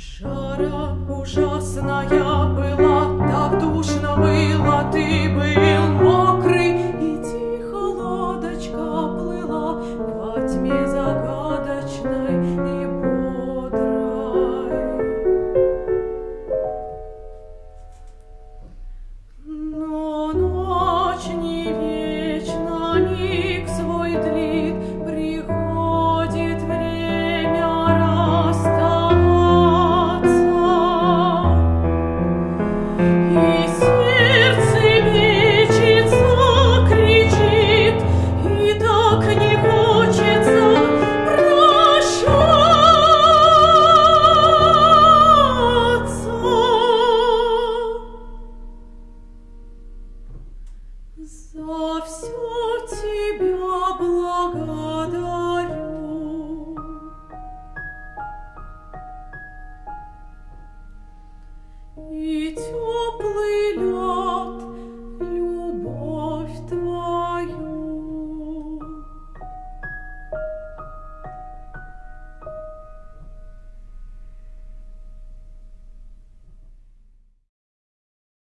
Жара ужасная была, так душно было, ты был. За все тебя.